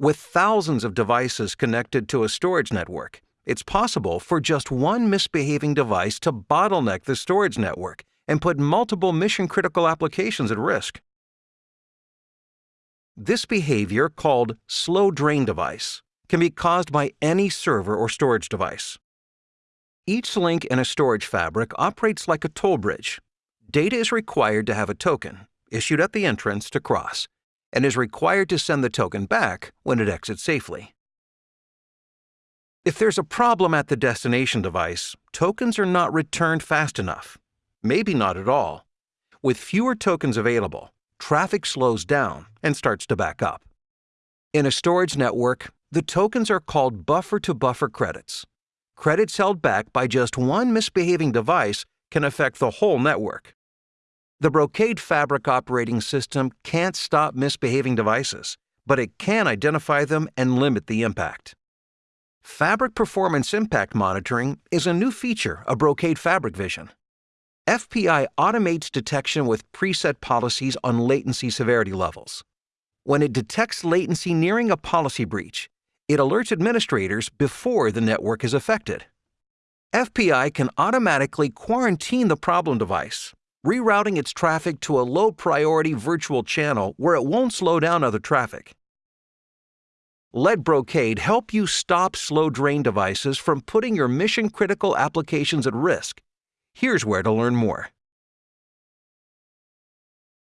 With thousands of devices connected to a storage network, it's possible for just one misbehaving device to bottleneck the storage network and put multiple mission critical applications at risk. This behavior, called slow drain device, can be caused by any server or storage device. Each link in a storage fabric operates like a toll bridge. Data is required to have a token, issued at the entrance, to cross, and is required to send the token back when it exits safely. If there's a problem at the destination device, tokens are not returned fast enough. Maybe not at all. With fewer tokens available, traffic slows down and starts to back up. In a storage network, the tokens are called buffer-to-buffer -buffer credits. Credits held back by just one misbehaving device can affect the whole network. The Brocade Fabric operating system can't stop misbehaving devices, but it can identify them and limit the impact. Fabric Performance Impact Monitoring is a new feature of Brocade Fabric Vision. FPI automates detection with preset policies on latency severity levels. When it detects latency nearing a policy breach, it alerts administrators before the network is affected. FPI can automatically quarantine the problem device rerouting its traffic to a low priority virtual channel where it won't slow down other traffic. Let Brocade help you stop slow drain devices from putting your mission critical applications at risk. Here's where to learn more.